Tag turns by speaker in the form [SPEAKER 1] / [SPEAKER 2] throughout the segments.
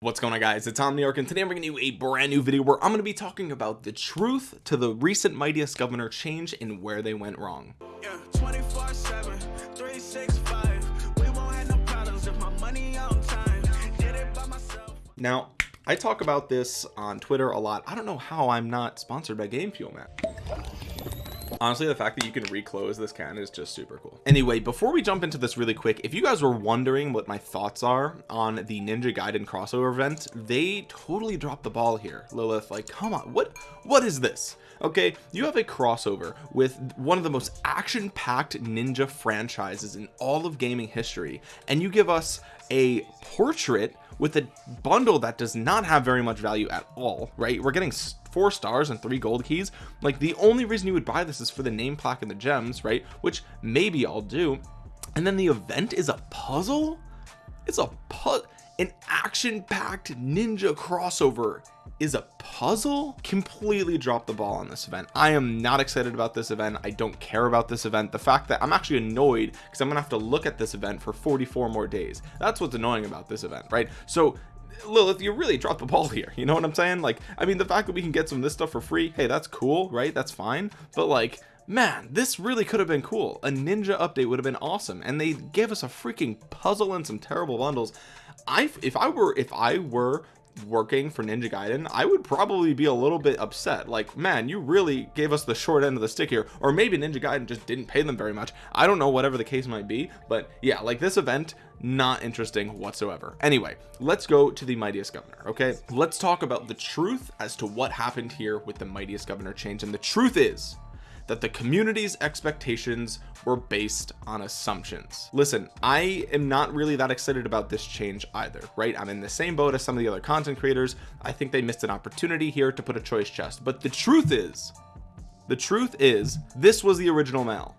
[SPEAKER 1] what's going on guys? It's Omniarch and today I'm bringing you a brand new video where I'm going to be talking about the truth to the recent mightiest governor change and where they went wrong. Yeah, 24 7 365 we won't have no problems if my money on time. Did it by myself. Now I talk about this on Twitter a lot. I don't know how I'm not sponsored by Game Fuel man honestly the fact that you can reclose this can is just super cool. Anyway before we jump into this really quick if you guys were wondering what my thoughts are on the ninja gaiden crossover event they totally dropped the ball here lilith. Like come on what what is this? Okay you have a crossover with one of the most action-packed ninja franchises in all of gaming history and you give us a portrait with a bundle that does not have very much value at all right? We're getting four stars and three gold keys. Like the only reason you would buy this is for the name plaque and the gems right? Which maybe I'll do. And then the event is a puzzle? It's a put an action-packed ninja crossover is a puzzle? Completely dropped the ball on this event. I am not excited about this event. I don't care about this event. The fact that I'm actually annoyed because I'm gonna have to look at this event for 44 more days. That's what's annoying about this event right? So Lilith you really dropped the ball here you know what I'm saying? Like I mean the fact that we can get some of this stuff for free hey that's cool right? That's fine. But like man this really could have been cool. A ninja update would have been awesome. And they gave us a freaking puzzle and some terrible bundles. I if I were if I were working for Ninja Gaiden I would probably be a little bit upset. Like man you really gave us the short end of the stick here. Or maybe Ninja Gaiden just didn't pay them very much. I don't know whatever the case might be. But yeah like this event not interesting whatsoever. Anyway let's go to the mightiest governor okay? Let's talk about the truth as to what happened here with the mightiest governor change. And the truth is that the community's expectations were based on assumptions. Listen I am not really that excited about this change either right? I'm in the same boat as some of the other content creators. I think they missed an opportunity here to put a choice chest. But the truth is the truth is this was the original mail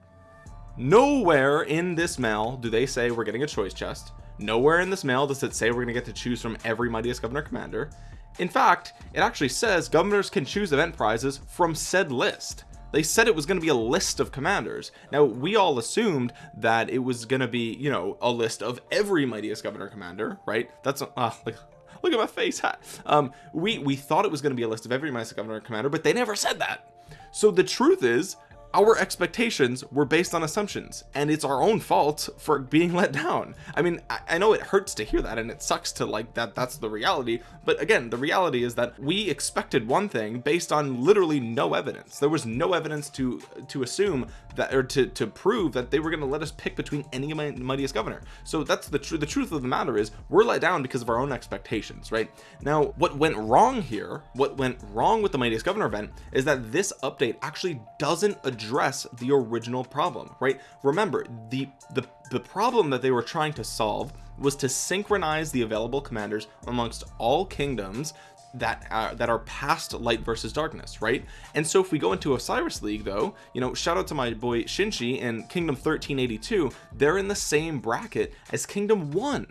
[SPEAKER 1] nowhere in this mail do they say we're getting a choice chest. Nowhere in this mail does it say we're gonna get to choose from every mightiest governor commander. In fact it actually says governors can choose event prizes from said list. They said it was going to be a list of commanders. Now we all assumed that it was going to be you know a list of every mightiest governor commander right? That's uh, like look at my face hat um we we thought it was going to be a list of every mightiest governor commander but they never said that. So the truth is our expectations were based on assumptions and it's our own fault for being let down. I mean I, I, know it hurts to hear that and it sucks to like that that's the reality but again the reality is that we expected one thing based on literally no evidence. There was no evidence to to assume that or to to prove that they were going to let us pick between any of my mightiest governor. So that's the truth the truth of the matter is we're let down because of our own expectations right? Now what went wrong here what went wrong with the mightiest governor event is that this update actually doesn't address the original problem right? Remember the the the problem that they were trying to solve was to synchronize the available commanders amongst all kingdoms that uh, that are past light versus darkness right? And so if we go into Osiris League though you know shout out to my boy Shinshi and Kingdom 1382 they're in the same bracket as Kingdom 1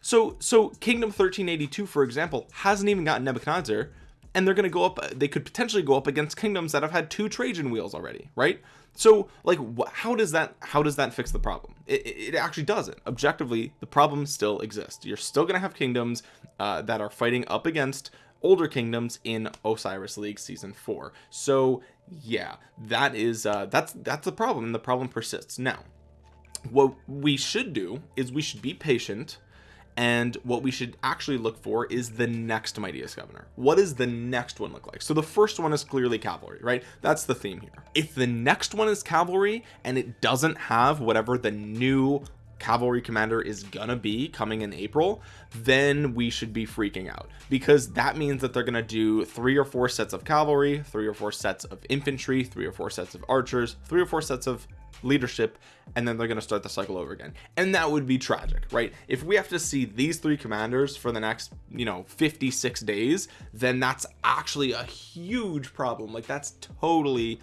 [SPEAKER 1] so so Kingdom 1382 for example hasn't even gotten Nebuchadnezzar and they're going to go up they could potentially go up against kingdoms that have had two Trajan wheels already right? So like how does that how does that fix the problem? It, it actually doesn't. Objectively the problem still exists. You're still going to have kingdoms uh, that are fighting up against older kingdoms in Osiris League season 4 so yeah that is uh that's that's the problem and the problem persists. Now what we should do is we should be patient and what we should actually look for is the next mightiest governor. What does the next one look like? So the first one is clearly cavalry right? That's the theme here. If the next one is cavalry and it doesn't have whatever the new cavalry commander is gonna be coming in April then we should be freaking out. Because that means that they're gonna do three or four sets of cavalry three or four sets of infantry three or four sets of archers three or four sets of leadership and then they're going to start the cycle over again. And that would be tragic right? If we have to see these three commanders for the next you know 56 days then that's actually a huge problem. Like that's totally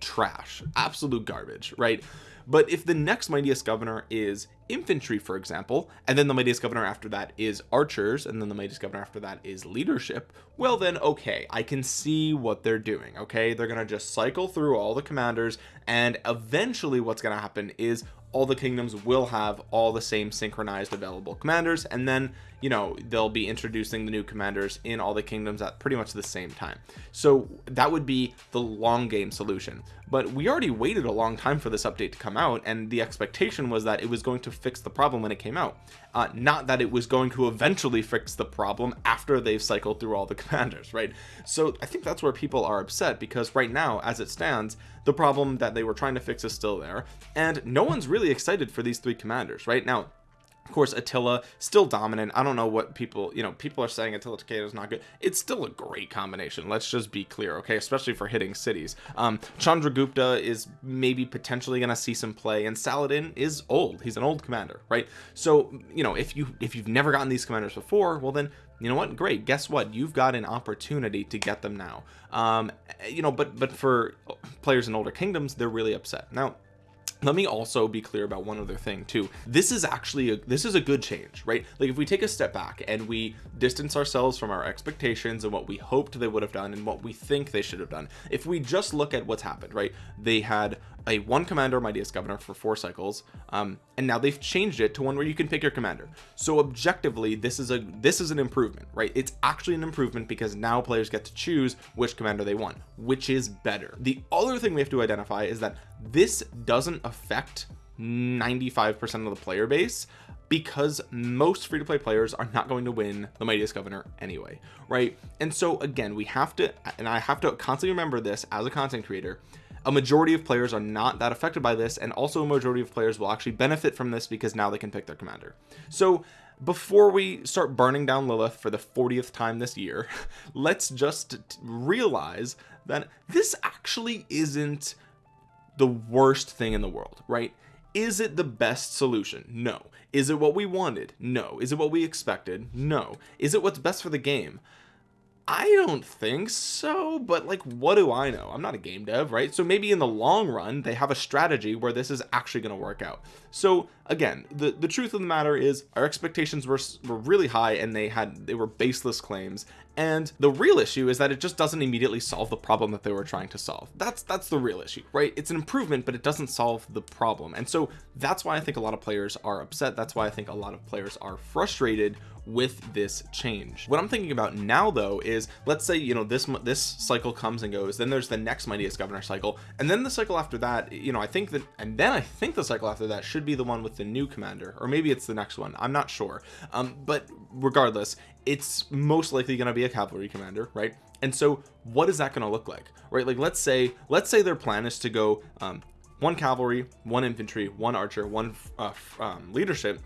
[SPEAKER 1] trash. Absolute garbage right but if the next mightiest governor is infantry for example and then the mightiest governor after that is archers and then the mightiest governor after that is leadership well then okay I can see what they're doing okay? They're gonna just cycle through all the commanders and eventually what's gonna happen is all the kingdoms will have all the same synchronized available commanders and then you know they'll be introducing the new commanders in all the kingdoms at pretty much the same time. So that would be the long game solution. But we already waited a long time for this update to come out and the expectation was that it was going to fix the problem when it came out. Uh, not that it was going to eventually fix the problem after they've cycled through all the commanders right? So I think that's where people are upset because right now as it stands the problem that they were trying to fix is still there. And no one's really excited for these three commanders right? Now of course Attila still dominant. I don't know what people you know people are saying Attila Takeda is not good. It's still a great combination let's just be clear okay? Especially for hitting cities. Um Chandragupta is maybe potentially gonna see some play and Saladin is old. He's an old commander right? So you know if you if you've never gotten these commanders before well then you know what? Great. Guess what? You've got an opportunity to get them now. Um you know but but for players in older kingdoms they're really upset. Now let me also be clear about one other thing too. This is actually a this is a good change right? Like if we take a step back and we distance ourselves from our expectations and what we hoped they would have done and what we think they should have done if we just look at what's happened right? They had a one commander mightiest governor for four cycles um, and now they've changed it to one where you can pick your commander. So objectively this is a this is an improvement right? It's actually an improvement because now players get to choose which commander they want which is better. The other thing we have to identify is that this doesn't affect 95 percent of the player base because most free-to-play players are not going to win the mightiest governor anyway right? And so again we have to and I have to constantly remember this as a content creator a majority of players are not that affected by this and also a majority of players will actually benefit from this because now they can pick their commander. So before we start burning down Lilith for the 40th time this year let's just realize that this actually isn't the worst thing in the world right? Is it the best solution? No. Is it what we wanted? No. Is it what we expected? No. Is it what's best for the game? I don't think so but like what do I know? I'm not a game dev right? So maybe in the long run they have a strategy where this is actually going to work out so again the the truth of the matter is our expectations were, were really high and they had they were baseless claims. And the real issue is that it just doesn't immediately solve the problem that they were trying to solve. That's that's the real issue right? It's an improvement but it doesn't solve the problem. And so that's why I think a lot of players are upset. That's why I think a lot of players are frustrated with this change. What I'm thinking about now though is let's say you know this this cycle comes and goes then there's the next mightiest governor cycle and then the cycle after that you know I think that and then I think the cycle after that should be the one with the new commander or maybe it's the next one. I'm not sure. Um but regardless it's most likely going to be a cavalry commander right? And so what is that going to look like right? Like let's say let's say their plan is to go um one cavalry one infantry one archer one uh, um, leadership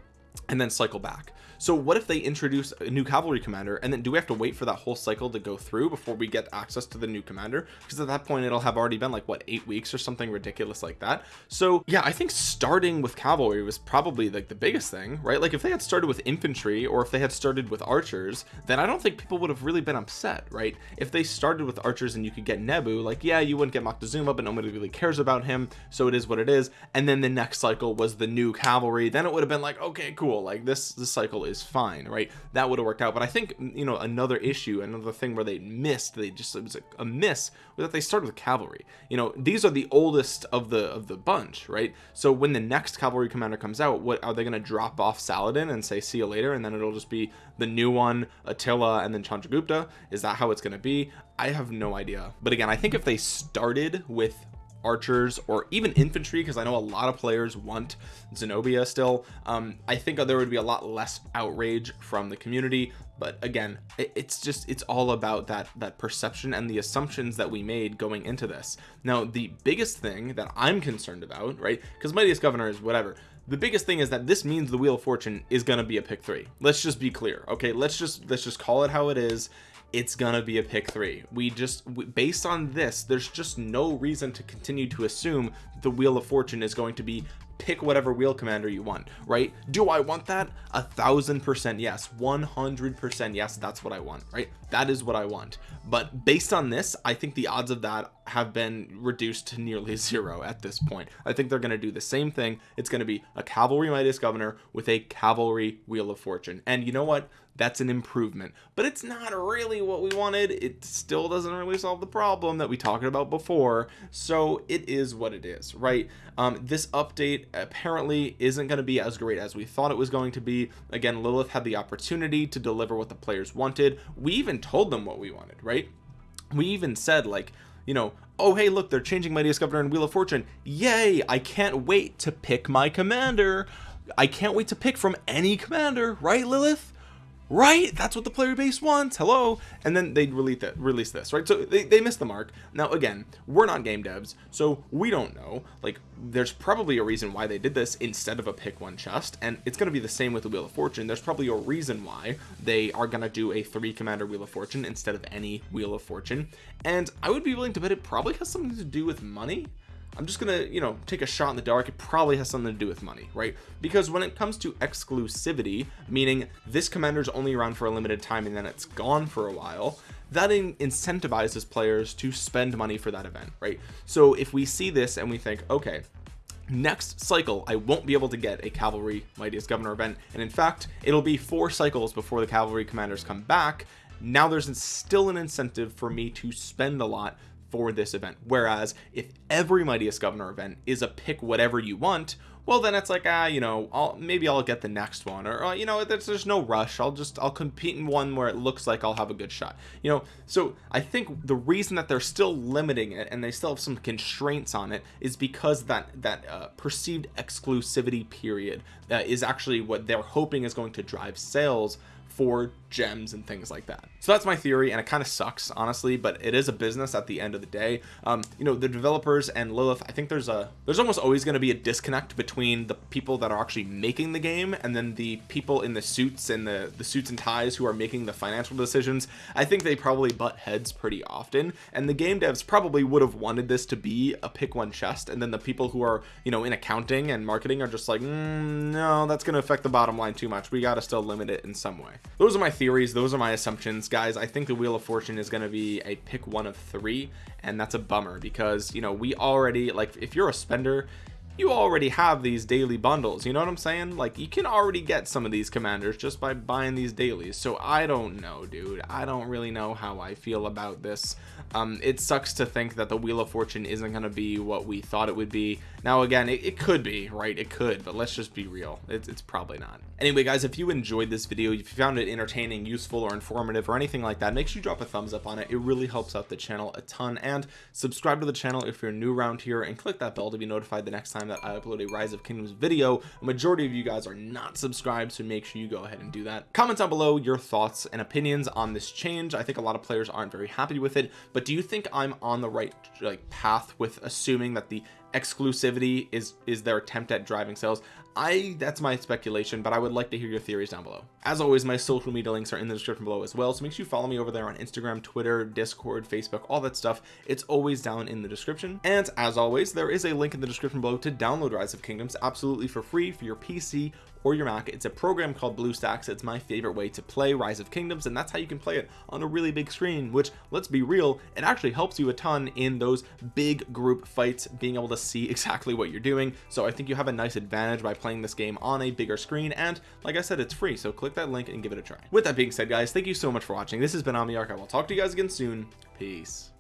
[SPEAKER 1] and then cycle back so what if they introduce a new cavalry commander and then do we have to wait for that whole cycle to go through before we get access to the new commander? Because at that point it'll have already been like what eight weeks or something ridiculous like that. So yeah I think starting with cavalry was probably like the biggest thing right? Like if they had started with infantry or if they had started with archers then I don't think people would have really been upset right? If they started with archers and you could get Nebu like yeah you wouldn't get Moctezuma but nobody really cares about him so it is what it is. And then the next cycle was the new cavalry then it would have been like okay cool like this this cycle is fine right? That would have worked out. But I think you know another issue another thing where they missed they just it was a, a miss was that they started with cavalry. You know these are the oldest of the of the bunch right? So when the next cavalry commander comes out what are they going to drop off Saladin and say see you later and then it'll just be the new one Attila and then Chandragupta? Is that how it's going to be? I have no idea. But again I think if they started with archers or even infantry because I know a lot of players want Zenobia still. Um I think there would be a lot less outrage from the community but again it, it's just it's all about that that perception and the assumptions that we made going into this. Now the biggest thing that I'm concerned about right because mightiest governor is whatever the biggest thing is that this means the wheel of fortune is going to be a pick three. Let's just be clear okay? Let's just let's just call it how it is it's gonna be a pick three. We just based on this there's just no reason to continue to assume the wheel of fortune is going to be pick whatever wheel commander you want right? Do I want that? A thousand percent yes. 100 percent yes that's what I want right? That is what I want. But based on this I think the odds of that have been reduced to nearly zero at this point. I think they're going to do the same thing. It's going to be a cavalry mightiest governor with a cavalry wheel of fortune. And you know what? That's an improvement. But it's not really what we wanted. It still doesn't really solve the problem that we talked about before. So it is what it is right? Um, this update apparently isn't going to be as great as we thought it was going to be. Again Lilith had the opportunity to deliver what the players wanted. We even told them what we wanted right? We even said like you know oh hey look they're changing mightiest governor and wheel of fortune. Yay I can't wait to pick my commander. I can't wait to pick from any commander right Lilith right? That's what the player base wants. Hello. And then they release that release this right? So they, they missed the mark. Now again we're not game devs so we don't know. Like there's probably a reason why they did this instead of a pick one chest and it's going to be the same with the wheel of fortune. There's probably a reason why they are going to do a three commander wheel of fortune instead of any wheel of fortune. And i would be willing to bet it probably has something to do with money I'm just gonna you know take a shot in the dark. It probably has something to do with money right? Because when it comes to exclusivity meaning this commander is only around for a limited time and then it's gone for a while that in incentivizes players to spend money for that event right? So if we see this and we think okay next cycle I won't be able to get a cavalry mightiest governor event. And in fact it'll be four cycles before the cavalry commanders come back. Now there's still an incentive for me to spend a lot for this event. Whereas if every mightiest governor event is a pick whatever you want well then it's like ah you know I'll maybe I'll get the next one or uh, you know there's, there's no rush. I'll just I'll compete in one where it looks like I'll have a good shot. You know so I think the reason that they're still limiting it and they still have some constraints on it is because that that uh, perceived exclusivity period uh, is actually what they're hoping is going to drive sales for gems and things like that. So that's my theory and it kind of sucks honestly but it is a business at the end of the day. Um you know the developers and Lilith I think there's a there's almost always going to be a disconnect between the people that are actually making the game and then the people in the suits and the the suits and ties who are making the financial decisions. I think they probably butt heads pretty often and the game devs probably would have wanted this to be a pick one chest and then the people who are you know in accounting and marketing are just like mm, no that's going to affect the bottom line too much. We got to still limit it in some way. Those are my theories. Those are my assumptions. Guys I think the wheel of fortune is going to be a pick one of three and that's a bummer because you know we already like if you're a spender you already have these daily bundles you know what I'm saying? Like you can already get some of these commanders just by buying these dailies. So I don't know dude. I don't really know how I feel about this. Um it sucks to think that the wheel of fortune isn't going to be what we thought it would be. Now again it, it could be right? It could but let's just be real. It's, it's probably not. Anyway guys if you enjoyed this video if you found it entertaining useful or informative or anything like that make sure you drop a thumbs up on it. It really helps out the channel a ton. And subscribe to the channel if you're new around here and click that bell to be notified the next time that I upload a rise of kingdoms video. A majority of you guys are not subscribed so make sure you go ahead and do that. Comment down below your thoughts and opinions on this change. I think a lot of players aren't very happy with it but do you think I'm on the right like path with assuming that the exclusivity is is their attempt at driving sales I that's my speculation but I would like to hear your theories down below. As always my social media links are in the description below as well so make sure you follow me over there on Instagram Twitter Discord Facebook all that stuff. It's always down in the description. And as always there is a link in the description below to download rise of kingdoms absolutely for free for your PC or your Mac. It's a program called BlueStacks. It's my favorite way to play rise of kingdoms and that's how you can play it on a really big screen which let's be real it actually helps you a ton in those big group fights being able to see exactly what you're doing. So I think you have a nice advantage by playing this game on a bigger screen and like I said it's free so click that link and give it a try. With that being said guys thank you so much for watching. This has been Omniarch. I will talk to you guys again soon. Peace